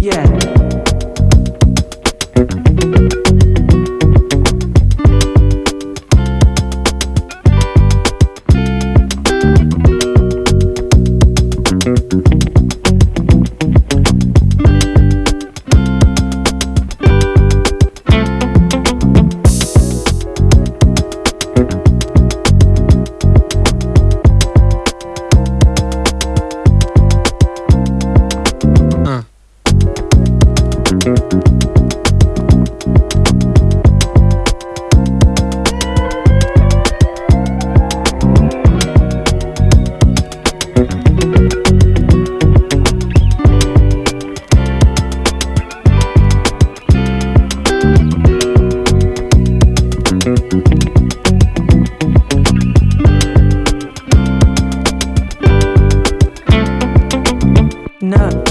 Yeah. listen up.